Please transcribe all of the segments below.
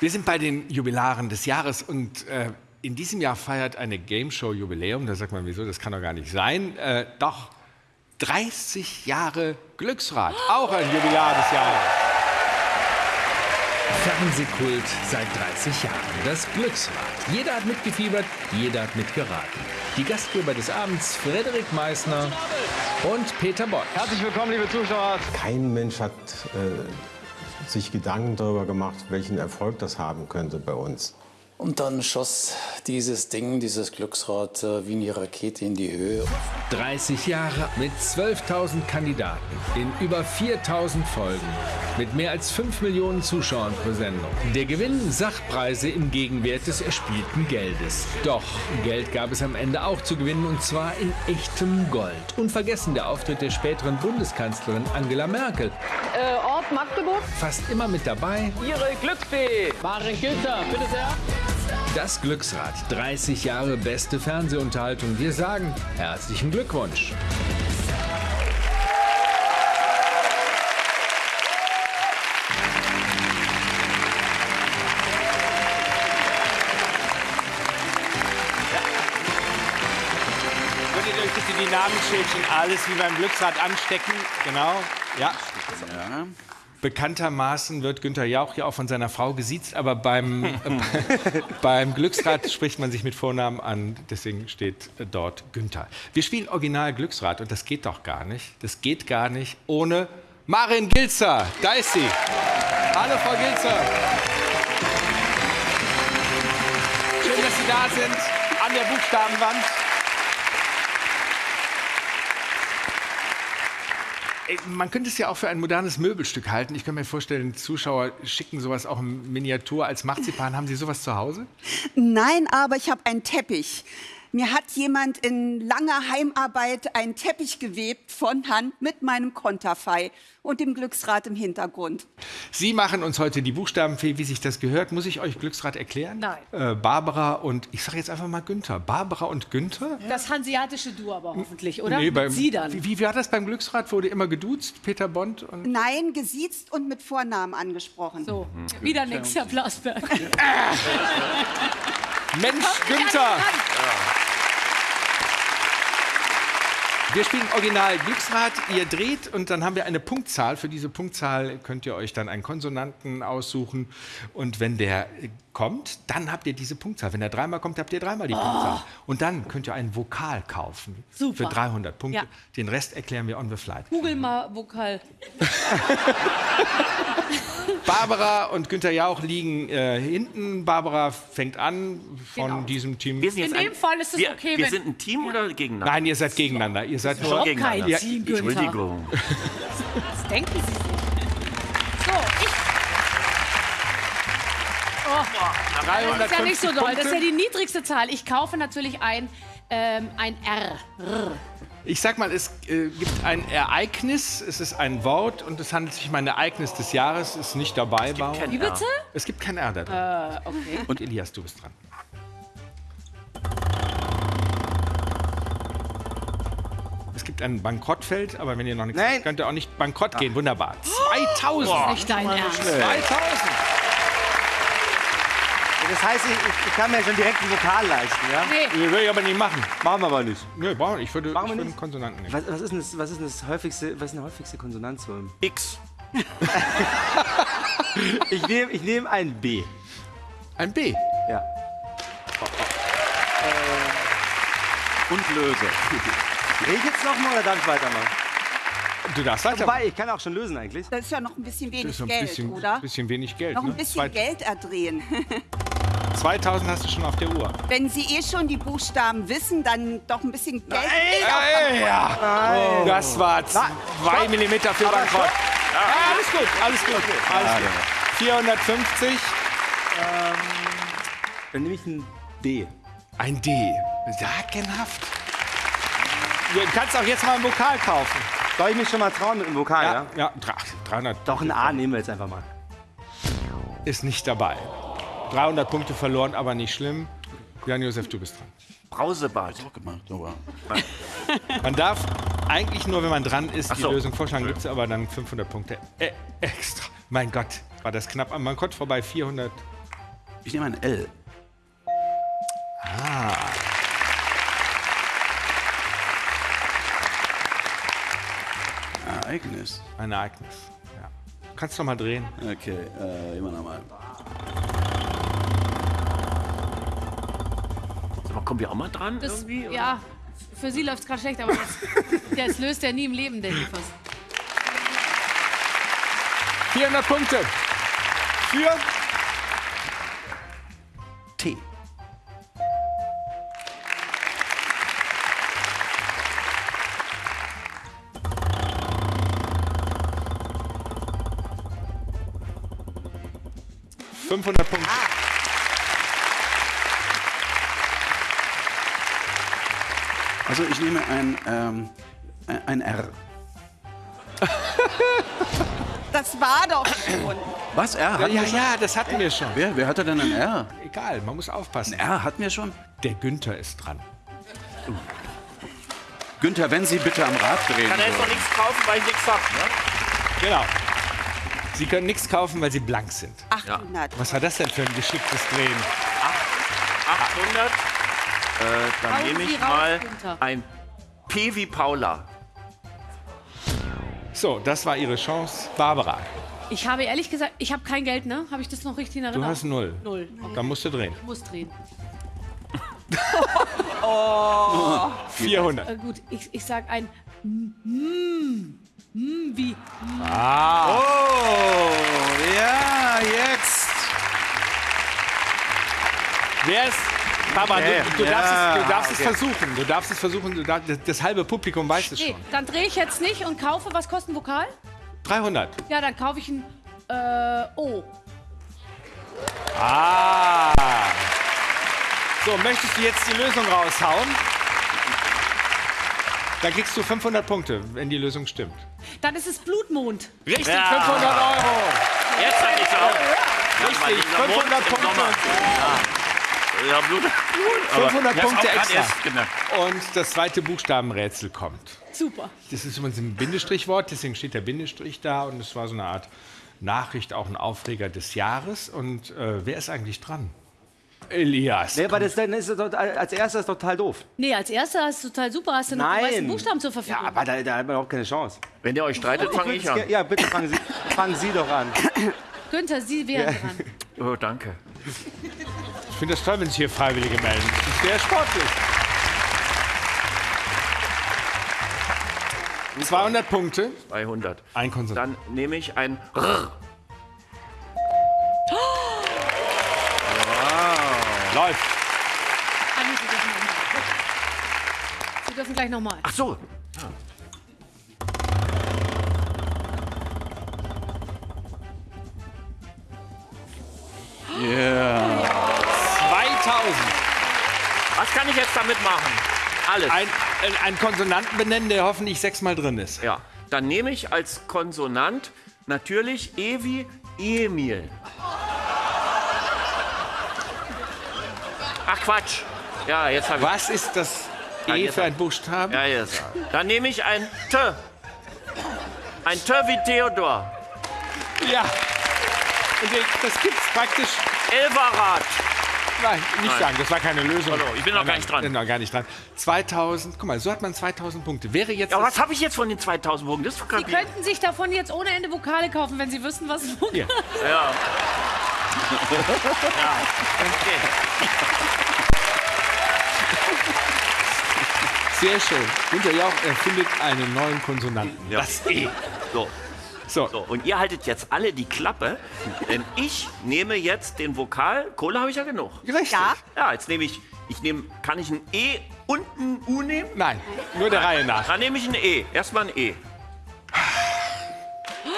Wir sind bei den Jubilaren des Jahres und äh, in diesem Jahr feiert eine Game Show Jubiläum. Da sagt man, wieso, das kann doch gar nicht sein. Äh, doch, 30 Jahre Glücksrad, auch ein Jubilar des Jahres. Fernsehkult seit 30 Jahren. Das Glücksrad. Jeder hat mitgefiebert, jeder hat mitgeraten. Die Gastgeber des Abends Frederik Meissner und Peter Bott. Herzlich willkommen, liebe Zuschauer. Kein Mensch hat äh, sich Gedanken darüber gemacht, welchen Erfolg das haben könnte bei uns. Und dann schoss dieses Ding, dieses Glücksrad, äh, wie eine Rakete in die Höhe. 30 Jahre mit 12.000 Kandidaten in über 4.000 Folgen mit mehr als 5 Millionen Zuschauern pro Sendung. Der Gewinn Sachpreise im Gegenwert des erspielten Geldes. Doch Geld gab es am Ende auch zu gewinnen und zwar in echtem Gold. Unvergessen der Auftritt der späteren Bundeskanzlerin Angela Merkel. Äh, Ort Magdeburg. Fast immer mit dabei Ihre Glücksfee. Maren Günther, bitte sehr. Das Glücksrad. 30 Jahre beste Fernsehunterhaltung. Wir sagen herzlichen Glückwunsch. Die Namensschildchen alles wie beim Glücksrad anstecken? Genau, ja. Bekanntermaßen wird Günther Jauch ja auch von seiner Frau gesiezt, aber beim, äh, beim Glücksrad spricht man sich mit Vornamen an, deswegen steht dort Günther. Wir spielen Original Glücksrad und das geht doch gar nicht. Das geht gar nicht ohne Marin Gilzer. Da ist sie. Hallo, Frau Gilzer. Schön, dass Sie da sind an der Buchstabenwand. Man könnte es ja auch für ein modernes Möbelstück halten. Ich kann mir vorstellen, Zuschauer schicken sowas auch in Miniatur als Marzipan. Haben Sie sowas zu Hause? Nein, aber ich habe einen Teppich. Mir hat jemand in langer Heimarbeit einen Teppich gewebt von Hand mit meinem Konterfei und dem Glücksrad im Hintergrund. Sie machen uns heute die Buchstabenfee, wie sich das gehört. Muss ich euch Glücksrad erklären? Nein. Äh, Barbara und, ich sage jetzt einfach mal Günther. Barbara und Günther? Das hanseatische Du aber hoffentlich, oder? Nee, beim, Sie dann. Wie, wie war das beim Glücksrad? Wurde immer geduzt, Peter Bond? Und Nein, gesiezt und mit Vornamen angesprochen. So, wieder nix, Herr Blasberg. Mensch, Günther! an mich ran. Wir spielen Original Glücksrad. Ihr dreht und dann haben wir eine Punktzahl. Für diese Punktzahl könnt ihr euch dann einen Konsonanten aussuchen. Und wenn der kommt, dann habt ihr diese Punktzahl. Wenn er dreimal kommt, habt ihr dreimal die Punktzahl. Und dann könnt ihr einen Vokal kaufen. Super. Für 300 Punkte. Ja. Den Rest erklären wir on the fly. Google mal Vokal. Barbara und Günther Jauch liegen äh, hinten. Barbara fängt an von Genau. diesem Team. Wir sind jetzt In dem Fall ist es wir, okay, Wir wenn- sind ein Team oder gegeneinander? Nein, ihr seid gegeneinander. Ihr seid nur. Gegeneinander. kein Team, Günther. Entschuldigung. Das denken Sie sich. So, ich... Oh, 350 das ist ja nicht so doll. Das ist ja die niedrigste Zahl. Ich kaufe natürlich ein, ähm, ein R. Ich sag mal, es äh, gibt ein Ereignis, es ist ein Wort und es handelt sich um ein Ereignis des Jahres, ist nicht dabei. Bauer. kein Wie bitte? Es gibt kein R da drin. Äh, okay. Und Elias, du bist dran. Es gibt ein Bankrottfeld, aber wenn ihr noch nichts Nein. habt, könnt ihr auch nicht bankrott gehen. Wunderbar. 2000! Nicht dein Ernst. 2000! Das heißt, ich, ich kann mir schon direkt einen Vokal leisten, ja? Nee, Nee, will ich aber nicht machen. Machen wir aber nicht. Nee, brauchen wir nicht. Ich würde, Machen wir ich würde nicht? einen Konsonanten nehmen. Was, was, ist denn das, was ist denn das häufigste, was ist denn die häufigste Konsonanz? so X. Ich nehme ich nehm ein B. Ein B. Ja. Und Löse. Rede ich jetzt noch mal oder darf ich weitermachen? Du darfst weiter. Wobei, ich kann auch schon lösen eigentlich. Das ist ja noch ein bisschen Das wenig ist so ein Geld, bisschen, oder? bisschen wenig Geld. Noch ein ne? bisschen Zwei- Geld erdrehen. 2000 hast du schon auf der Uhr. Wenn Sie eh schon die Buchstaben wissen, dann doch ein bisschen Geld. Ey, ja. Das war zwei Millimeter für Bankrott. Ja, alles gut, alles gut. Alles gut. 450, Dann nehme ich ein D. ein D. Sagenhaft. Du kannst auch jetzt mal ein Vokal kaufen. Soll ich mich schon mal trauen mit dem Vokal, ja? ja dra- 300 Doch, ein A nehmen wir jetzt einfach mal. ist nicht dabei. 300 Punkte verloren, aber nicht schlimm. Jan-Josef, du bist dran. Brausebad. gemacht, aber. Man darf eigentlich nur, wenn man dran ist, Ach die so. Lösung vorschlagen. Gibt es aber dann 500 Punkte äh, extra. Mein Gott, war das knapp am Bankrott vorbei. 400 Ich nehme ein L. Ah. Ereignis. Ein Ereignis. Ja. Kannst du noch mal drehen? Okay, äh, immer nochmal. Sag mal, kommen wir auch mal dran Das, irgendwie? oder? ja, für sie läuft es gerade schlecht, aber das, das löst er nie im Leben, ich fast. 400 Punkte. Für T. Ah. 500 Punkte. Also ich nehme ein, ähm, ein R. Das war doch schon. Was? R? Hatten Ja, wir schon? ja, das hatten wir schon. Wer, wer hatte denn ein R? Egal, man muss aufpassen. Ein R hatten wir schon? Der Günther ist dran. Günther, wenn Sie bitte am Rad drehen Kann er jetzt noch nichts kaufen, weil ich nichts hab, ne? Genau. Sie können nichts kaufen, weil Sie blank sind. 800. Was war das denn für ein geschicktes Drehen? 800. Äh, dann Hauen nehme ich raus, mal Günther. ein P wie Paula. So, das war Ihre Chance. Barbara, Ich habe ehrlich gesagt, ich habe kein Geld, ne? Habe ich das noch richtig in du Erinnerung? hast null. Null. Dann musst du drehen. Ich muss drehen. 400. Äh, gut, ich, ich sag ein mm, mm, wie Ah, Oh, ja, jetzt. wer ist... Barbara, du, du, Ja, darfst, es, du darfst okay. es versuchen. Du darfst es versuchen. Darfst, das, das halbe Publikum weiß es Nee, schon. dann drehe ich jetzt nicht und kaufe, was kostet ein Vokal? 300. Ja, dann kaufe ich ein äh, O. Ah. So, möchtest du jetzt die Lösung raushauen? Dann kriegst du 500 Punkte, wenn die Lösung stimmt. Dann ist es Blutmond. Richtig, Ja. 500 Euro. Jetzt hab ich's auch. Richtig, dieser Mond 500 im Punkte. Ja, Blut. 500 Ich hab's Punkte extra. erst gemerkt. Und das zweite Buchstabenrätsel kommt. Super. Das ist übrigens ein Bindestrichwort, deswegen steht der Bindestrich da und es war so eine Art Nachricht, auch ein Aufreger des Jahres. Und äh, wer ist eigentlich dran? Elias. Nee, aber das dann ist es doch, als erstes total doof. Nee, als erster ist es total super, hast du noch die. Buchstaben zur Verfügung. Ja, aber da, da hat man überhaupt keine Chance. Wenn ihr euch streitet, fange ich an. Ja, bitte fangen Sie, fangen Sie doch an. Günther, Sie wären dran. Oh, danke. Ich finde das toll, wenn sich hier Freiwillige melden. Das ist sehr sportlich. 200 Punkte. 200. Ein Konsonant. Dann nehme ich ein R. Läuft. Nee, Sie dürfen nochmal. Sie dürfen gleich nochmal. Ach so. Was kann ich jetzt damit machen? Alles. Ein, ein, ein Konsonanten benennen, der hoffentlich sechsmal drin ist. Ja. Dann nehme ich als Konsonant natürlich E wie Emil. Ach Quatsch. Ja, jetzt habe ich. Was ist das E für ein Buchstaben? Ja, jetzt. Dann nehme ich ein T. Ein T wie Theodor. Ja. Und das gibt's praktisch. Elverrad. Nein, nicht Nein. sagen, das war keine Lösung. Hallo, ich bin noch gar nicht dran. Bin noch gar nicht dran. 2000, guck mal, so hat man 2000 Punkte. Wäre jetzt. Ja, was habe ich jetzt von den 2000 Punkten? Das Sie könnten sich davon jetzt ohne Ende Vokale kaufen, wenn Sie wüssten, was es Hier. Ja. ja. Okay. Sehr schön. Günter Jauch erfindet einen neuen Konsonanten. Ja. Das E. So. So, so, und ihr haltet jetzt alle die Klappe, denn ich nehme jetzt den Vokal. Kohle habe ich ja genug. richtig. Ja. Ja, jetzt nehme ich, ich nehme, kann ich ein E und ein U nehmen? Nein, nur der Reihe nach. Dann nehme ich ein E. Erstmal ein E.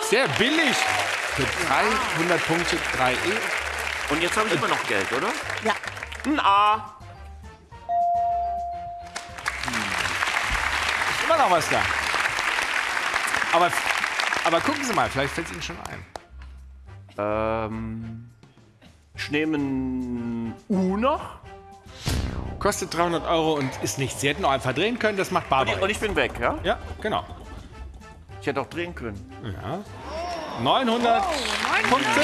Sehr billig. Für 300 Punkte 3 E. Und jetzt habe ich immer noch Geld, oder? Ja. Ein A. Ist immer noch was da. Aber, aber gucken Sie mal, vielleicht fällt es Ihnen schon ein. Ähm, ich nehme ein U noch. Kostet 300 Euro und ist nichts. Sie hätten auch einfach drehen können, das macht Und Barbara. ich, und ich bin weg, ja? ja, genau. Ich hätte auch drehen können. Ja. 900 Punkte.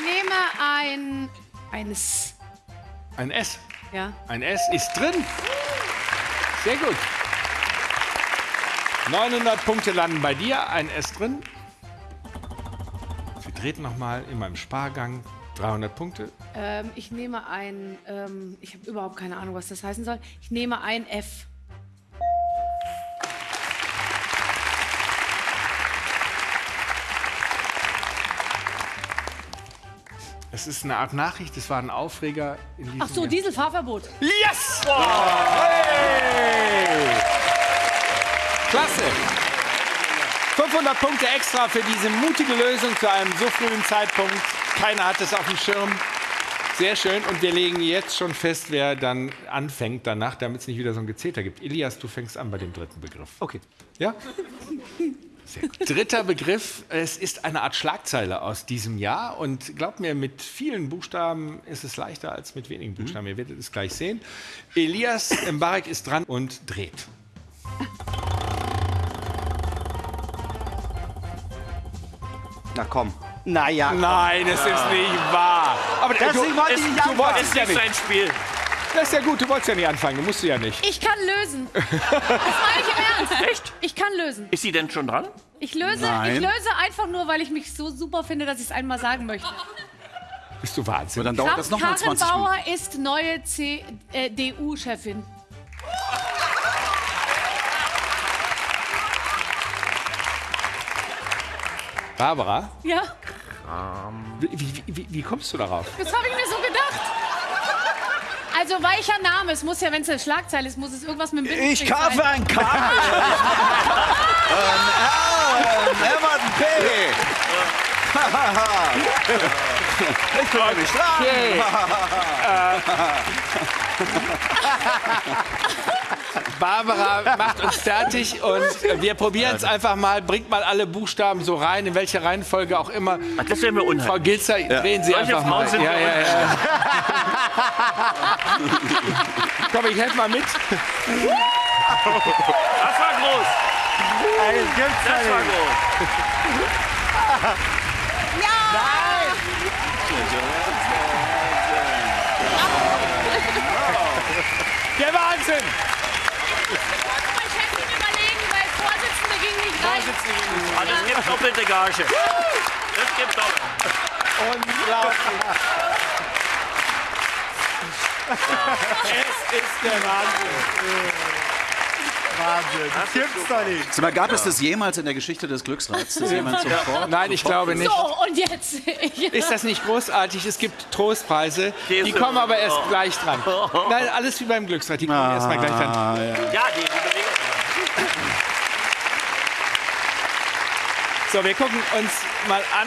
nehme ein. eines. Ein S. Ja. Ein S ist drin. Sehr gut. 900 Punkte landen bei dir, ein S drin. Wir treten nochmal in meinem Spargang. 300 Punkte. Ähm, ich nehme ein. Ähm, ich habe überhaupt keine Ahnung, was das heißen soll. Ich nehme ein F. Es ist eine Art Nachricht, es war ein Aufreger in diesem Ach so, Jahr. Dieselfahrverbot. Yes! Hey! Klasse! 500 Punkte extra für diese mutige Lösung zu einem so frühen Zeitpunkt. Keiner hat es auf dem Schirm. Sehr schön. Und wir legen jetzt schon fest, wer dann anfängt danach, damit es nicht wieder so ein Gezeter gibt. Elias, du fängst an bei dem dritten Begriff. Okay. Ja? Dritter Begriff, es ist eine Art Schlagzeile aus diesem Jahr und glaubt mir, mit vielen Buchstaben ist es leichter als mit wenigen Buchstaben. Ihr werdet es gleich sehen. Elias Mbarek ist dran und dreht. Na komm. Naja. Nein, es ist nicht wahr. Aber Deswegen wollte ich es- nicht du wolltest Ist ja nicht sein Spiel. Das ist ja gut, du wolltest ja nicht anfangen, du musst ja nicht. Ich kann lösen. Das meine ich im Ernst. Echt? Ich kann lösen. Ist sie denn schon dran? Ich löse, Nein. ich löse einfach nur, weil ich mich so super finde, dass ich es einmal sagen möchte. Bist du Wahnsinn? Aber dann dauert das nochmal Karin 20 Minuten. Bauer ist neue CDU-Chefin. Barbara, Ja, wie, wie, wie, wie kommst du darauf? das habe ich mir so gedacht. Also weicher Name, es muss ja, wenn es eine Schlagzeile ist, muss es irgendwas mit dem Bindestrich Ich kaufe sein. ein Kabel. ein und ein P. ich komme nicht dran. Okay. Barbara macht uns fertig und wir probieren es einfach mal. Bringt mal alle Buchstaben so rein, in welcher Reihenfolge auch immer. Ach, das wäre mir Frau unheimlich. Gilzer, drehen Sie Solche einfach Frauen mal. sind Ja, ja, ja. Komm, ich helfe mal mit. Das war groß. Ey, das gibt's Das war groß. Der Wahnsinn! Mein Chefin überlegen, weil Vorsitzende ging nicht rein. Ah, das gibt doppelte Gage. Das gibt doppelt. Unglaublich. es ist der Wahnsinn. Wahnsinn. Das gibt's doch nicht. Mal, gab es das jemals in der Geschichte des Glücksrats, dass jemand sofort... Nein, ich glaube nicht. So, und jetzt. Ist das nicht großartig? Es gibt Trostpreise, die kommen aber erst gleich dran. Nein, alles wie beim Glücksrad, die kommen erst mal gleich dran. Ja, die, die So, wir gucken uns mal an.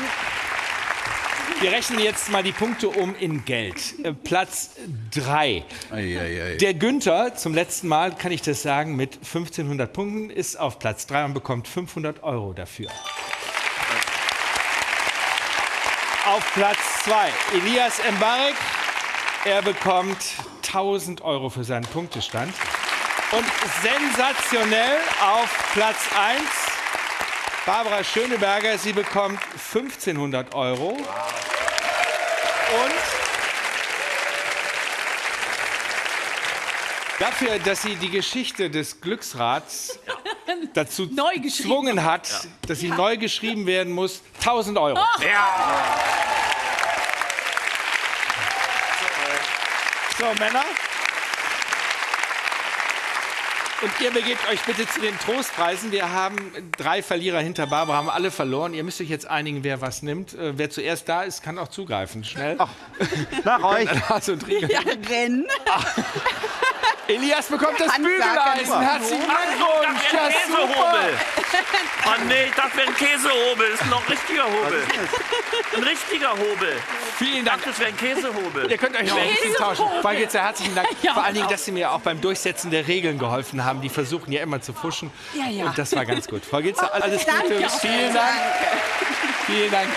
Wir rechnen jetzt mal die Punkte um in Geld. Äh, Platz 3. Eieiei. Der Günther, zum letzten Mal kann ich das sagen, mit 1500 Punkten ist auf Platz 3 und bekommt 500 Euro dafür. Auf Platz 2 Elias Mbarek. Er bekommt 1000 Euro für seinen Punktestand. Und sensationell auf Platz 1 Barbara Schöneberger. Sie bekommt 1500 Euro. Und dafür, dass sie die Geschichte des Glücksrats dazu gezwungen hat, dass sie neu geschrieben werden muss, 1000 Euro. So, Männer. Und ihr begebt euch bitte zu den Trostpreisen. Wir haben drei Verlierer hinter Barbara, haben alle verloren. Ihr müsst euch jetzt einigen, wer was nimmt. Äh, wer zuerst da ist, kann auch zugreifen. Schnell. Nach euch. Lars und Riegel. Ja, rennen. Elias bekommt das Bügeleisen. Herzlichen Glückwunsch. das wäre ein. Käsehobel. Oh nee, ich dachte, wäre ein Käsehobel. Das ist noch ein richtiger Hobel. Ein richtiger Hobel. Vielen Ich Dank. dachte, das wäre ein Käsehobel. Ihr könnt euch noch ein bisschen tauschen. Frau Gitzer, herzlichen Dank. Ja. Vor allen Dingen, dass Sie mir auch beim Durchsetzen der Regeln geholfen haben. Die versuchen ja immer zu fuschen. Ja, ja. Und das war ganz gut. Frau Gitzer, alles Danke. Gute. Vielen Dank. Vielen Dank.